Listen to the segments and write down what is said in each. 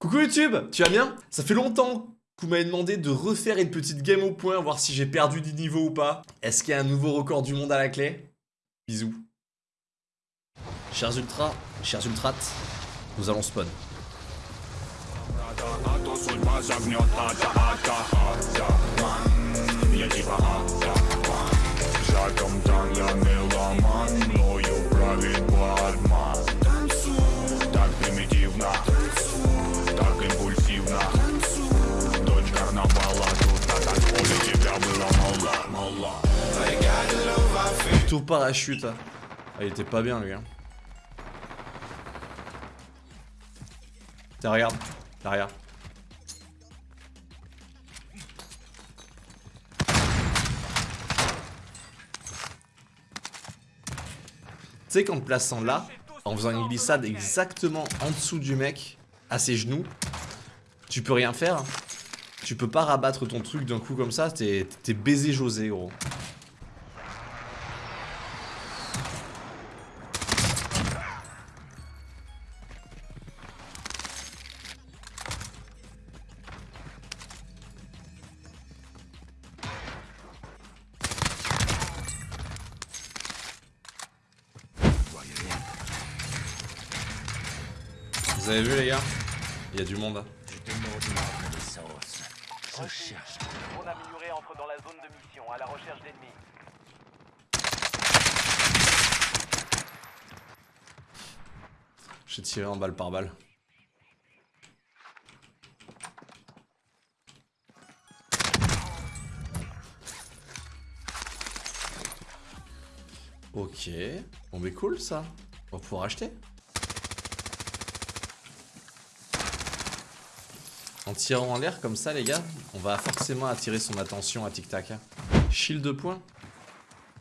Coucou YouTube, tu vas bien? Ça fait longtemps que vous m'avez demandé de refaire une petite game au point, voir si j'ai perdu du niveau ou pas. Est-ce qu'il y a un nouveau record du monde à la clé? Bisous. Chers ultras, chers ultrates, nous allons spawn. Parachute. Ah, il était pas bien lui. Hein. Tiens, regarde. Tu sais qu'en te plaçant là, en faisant une glissade exactement en dessous du mec, à ses genoux, tu peux rien faire. Tu peux pas rabattre ton truc d'un coup comme ça, t'es baisé José gros. Vous avez vu les gars Il y a du monde. Je Recherche. Drone amélioré entre dans la zone de mission à la recherche d'ennemis. J'ai tiré en balle par balle. Ok. Bon mais cool ça. On va pouvoir acheter. Tirant en l'air comme ça les gars, on va forcément attirer son attention à Tic Tac. Shield de points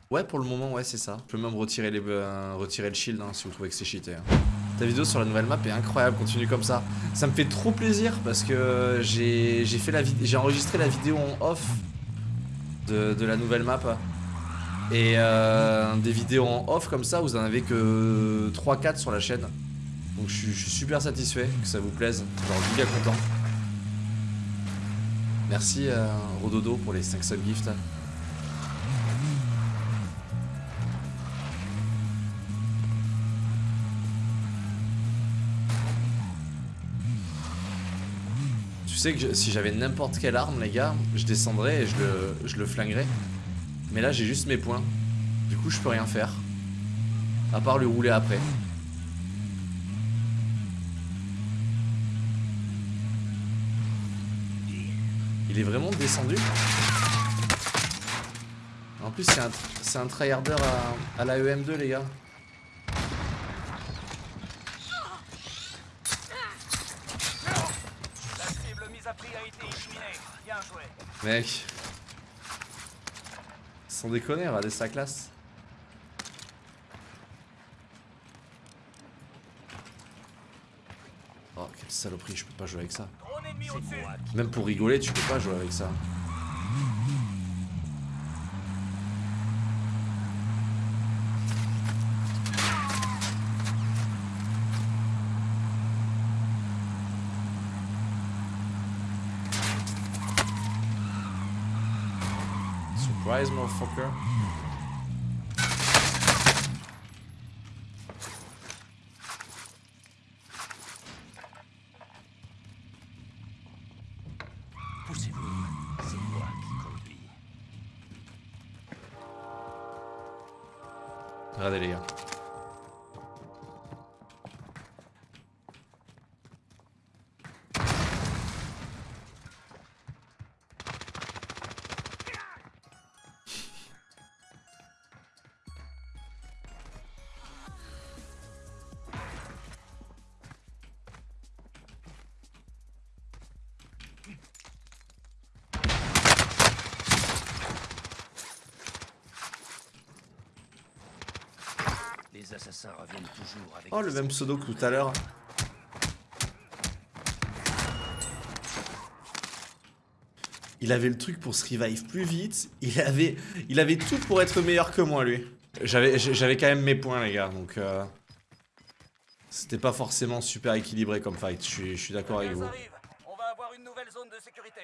Ouais pour le moment ouais c'est ça. Je peux même retirer, les, euh, retirer le shield hein, si vous trouvez que c'est cheaté. Hein. Ta vidéo sur la nouvelle map est incroyable, continue comme ça. Ça me fait trop plaisir parce que j'ai j'ai enregistré la vidéo en off de, la nouvelle map. Et euh, des vidéos en off comme ça, vous en avez que 3-4 sur la chaîne. Donc je suis, je suis super satisfait que ça vous plaise, genre giga content. Merci euh, Rododo pour les 5 subgifts. Tu sais que si j'avais n'importe quelle arme les gars, je descendrais et je le, je le flinguerais. Mais là j'ai juste mes points. Du coup je peux rien faire. À part le rouler après. Il est vraiment descendu. En plus, c'est un, un tryharder à, à la EM2, les gars. Mec. Sans déconner, regardez sa classe. Oh, quelle saloperie, je peux pas jouer avec ça. Même pour rigoler, tu peux pas jouer avec ça. Surprise, motherfucker. Regardez les gars. Oh, le même pseudo que tout à l'heure. Il avait le truc pour se revive plus vite. Il avait, il avait tout pour être meilleur que moi, lui. J'avais quand même mes points, les gars, donc... Euh, C'était pas forcément super équilibré comme fight, je suis, je suis d'accord avec vous. arrive. On va avoir une nouvelle zone de sécurité.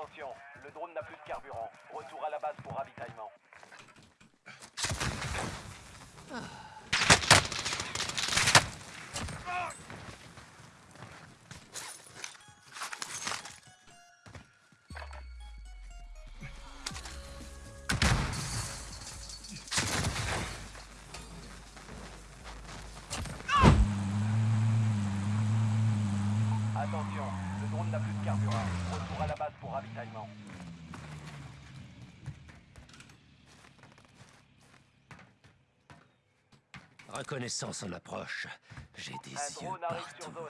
Attention, le drone n'a plus de carburant. Retour à la base pour ravitaillement. Attention, Reconnaissance en approche. J'ai des Un yeux partout. sur zone.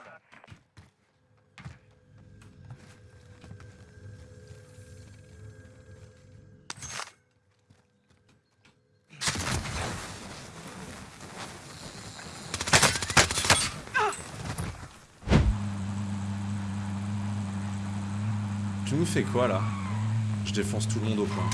Tu nous fais quoi là? Je défonce tout le monde au point.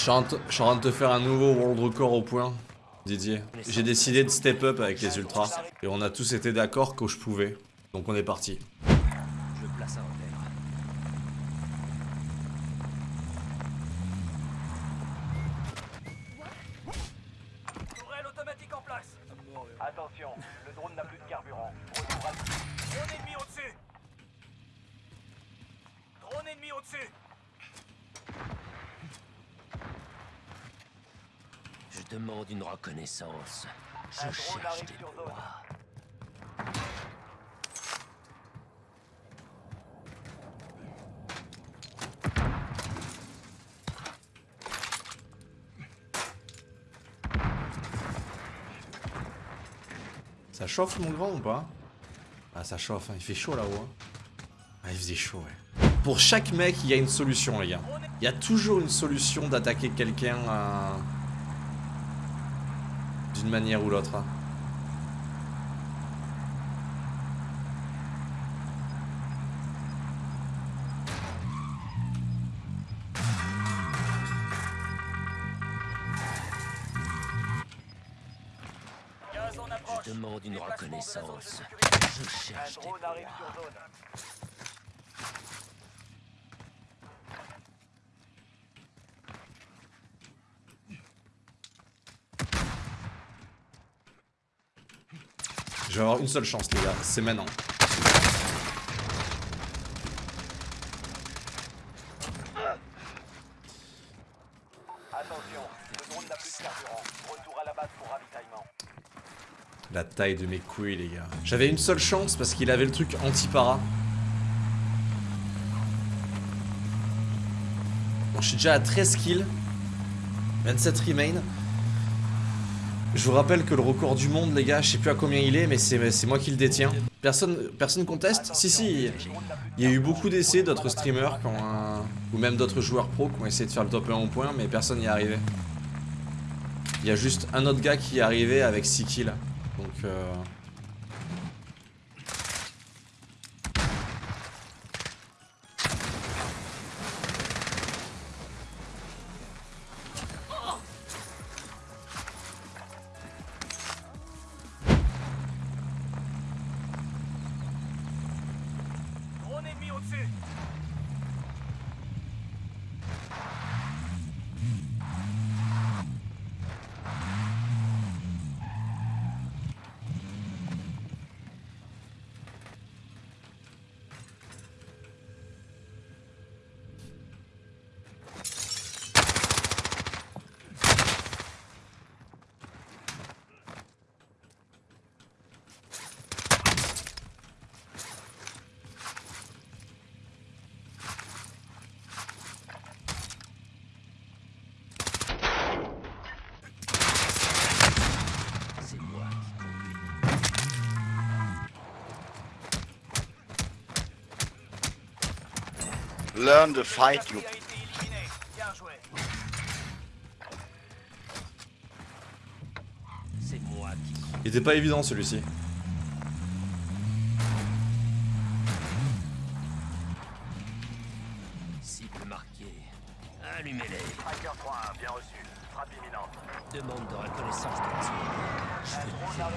Je suis en t- je suis en train de te faire un nouveau world record au point, Didier. J'ai décidé de step up avec les ultras. Et on a tous été d'accord que je pouvais. Donc on est parti. Je place un repère. Tourelle automatique en place. Attention, le drone n'a plus de carburant. Retour à... Drone ennemi au-dessus. Drone ennemi au-dessus. Demande une reconnaissance. Je Un cherche des sur proies. Ça chauffe mon grand ou pas? Ah ça chauffe, hein. il fait chaud là-haut. hein. Ah il faisait chaud ouais. Pour chaque mec il y a une solution les gars. Il y a toujours une solution d'attaquer quelqu'un euh, d'une manière ou l'autre. Je demande une reconnaissance. Je cherche drone arrive proies. sur zone. Je vais avoir une seule chance les gars, c'est maintenant. La taille de mes couilles les gars. J'avais une seule chance parce qu'il avait le truc anti-para. Bon, je suis déjà à 13 kills. 27 remain. Je vous rappelle que le record du monde, les gars, je sais plus à combien il est, mais c'est moi qui le détiens. Personne, personne conteste? Si, si. Il y a eu beaucoup d'essais d'autres streamers qui ou même d'autres joueurs pro qui ont essayé de faire le top 1 au point, mais personne n'y est arrivé. Il y a juste un autre gars qui est arrivé avec 6 kills. Donc, euh... Drone ennemi au-dessus. Learn the fight, you. Il était pas évident celui-ci. cible marquée. Allumez-les. Tracker 3 bien reçu. Frappe imminente. Demande de reconnaissance de la. Je sur zone.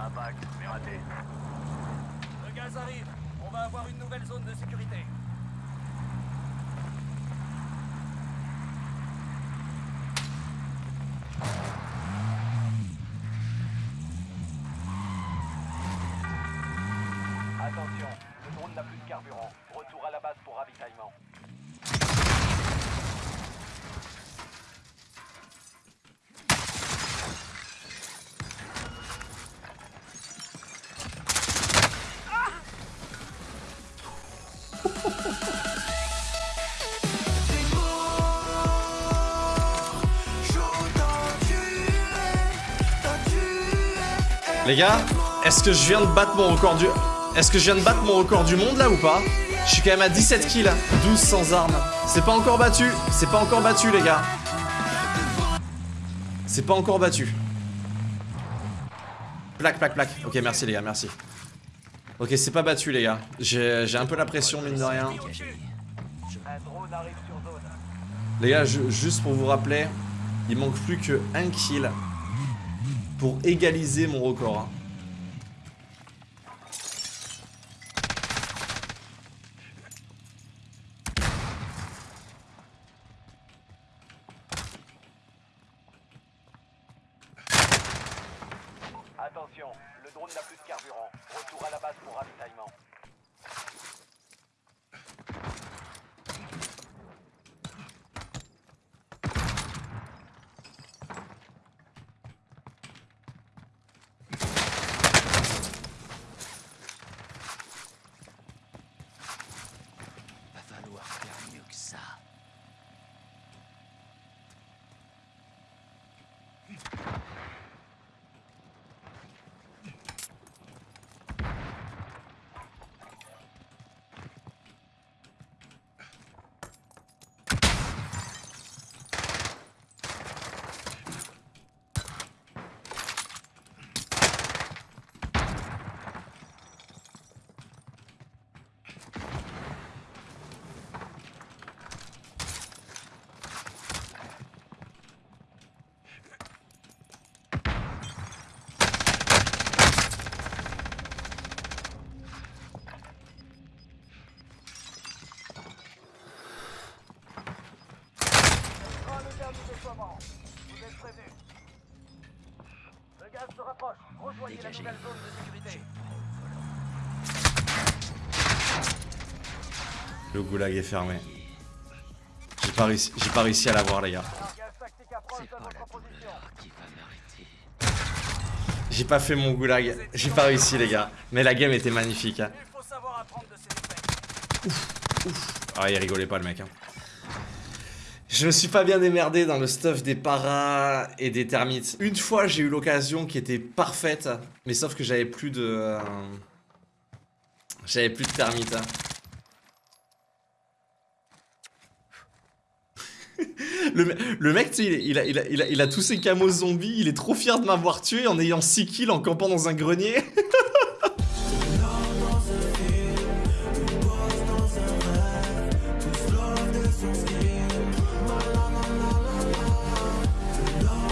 Impact, mais raté. Arrive. On va avoir une nouvelle zone de sécurité. Attention, le drone n'a plus de carburant. Retour à la base pour ravitaillement. Les gars, est-ce que je viens de battre mon record du... Est-ce que je viens de battre mon record du monde là ou pas? Je suis quand même à 17 kills, 12 sans armes. C'est pas encore battu, c'est pas encore battu les gars. C'est pas encore battu. Plaque, plaque, plaque. Ok, merci les gars, merci. Ok, c'est pas battu les gars. J'ai un peu la pression mine de rien. Les gars, juste pour vous rappeler, il manque plus que un kill pour égaliser mon record. Attention, le drone n'a plus de carburant. Retour à la base pour ravitaillement. Va falloir faire mieux que ça. Ah, le dernier déploiement. Vous êtes prévenus. Le gaz se rapproche. Rejoignez Dégagez. la nouvelle zone de sécurité. Le goulag est fermé. J'ai pas réussi, à l'avoir les gars. J'ai pas fait mon goulag. J'ai pas réussi les gars. Mais la game était magnifique. hein. Ses défaites. Ah il rigolait pas le mec. hein. Je me suis pas bien démerdé dans le stuff des paras et des termites. Une fois j'ai eu l'occasion qui était parfaite. Mais sauf que j'avais plus de... euh, J'avais plus de termites. hein. Le, me- le mec, il, a, il a tous ses camos zombies, il est trop fier de m'avoir tué en ayant 6 kills en campant dans un grenier.